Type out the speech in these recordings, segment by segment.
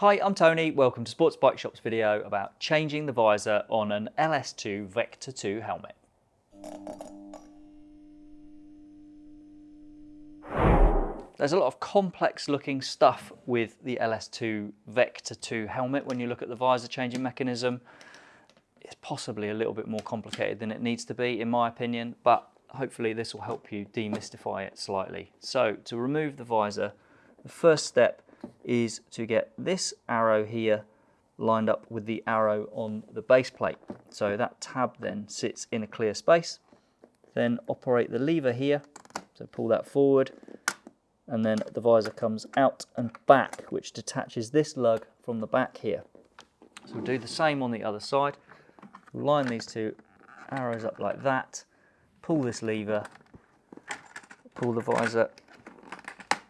Hi, I'm Tony. Welcome to Sports Bike Shop's video about changing the visor on an LS2 Vector 2 helmet. There's a lot of complex looking stuff with the LS2 Vector 2 helmet when you look at the visor changing mechanism. It's possibly a little bit more complicated than it needs to be in my opinion, but hopefully this will help you demystify it slightly. So to remove the visor, the first step is to get this arrow here lined up with the arrow on the base plate. So that tab then sits in a clear space. Then operate the lever here, so pull that forward, and then the visor comes out and back, which detaches this lug from the back here. So we'll do the same on the other side. line these two arrows up like that, pull this lever, pull the visor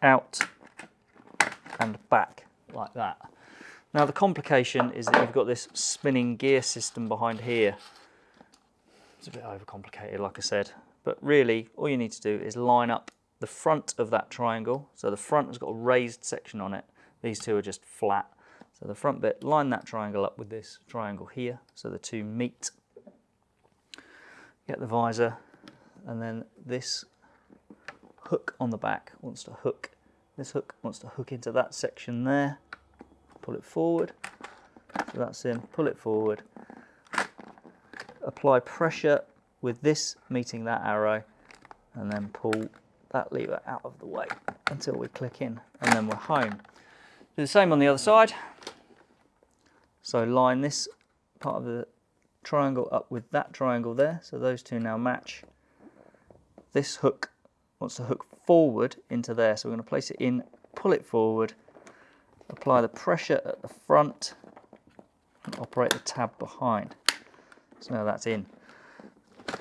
out and back like that. Now the complication is that you've got this spinning gear system behind here. It's a bit overcomplicated like I said, but really all you need to do is line up the front of that triangle. So the front has got a raised section on it. These two are just flat. So the front bit, line that triangle up with this triangle here so the two meet. Get the visor and then this hook on the back wants to hook this hook wants to hook into that section there. Pull it forward. So that's in. Pull it forward. Apply pressure with this meeting that arrow and then pull that lever out of the way until we click in and then we're home. Do the same on the other side. So line this part of the triangle up with that triangle there. So those two now match. This hook wants to hook forward into there. So we're going to place it in, pull it forward, apply the pressure at the front, and operate the tab behind. So now that's in.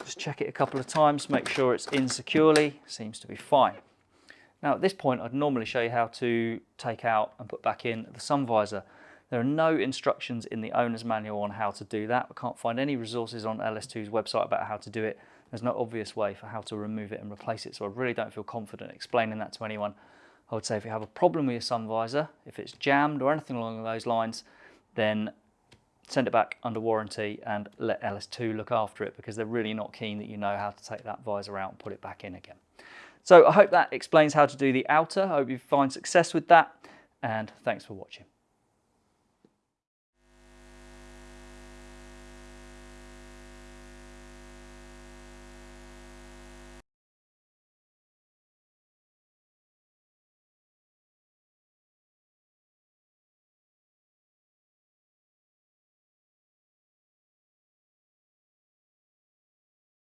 Just check it a couple of times, make sure it's in securely, seems to be fine. Now at this point I'd normally show you how to take out and put back in the sun visor. There are no instructions in the owner's manual on how to do that. I can't find any resources on LS2's website about how to do it. There's no obvious way for how to remove it and replace it, so I really don't feel confident explaining that to anyone. I would say if you have a problem with your sun visor, if it's jammed or anything along those lines, then send it back under warranty and let LS2 look after it because they're really not keen that you know how to take that visor out and put it back in again. So I hope that explains how to do the outer. I hope you find success with that and thanks for watching.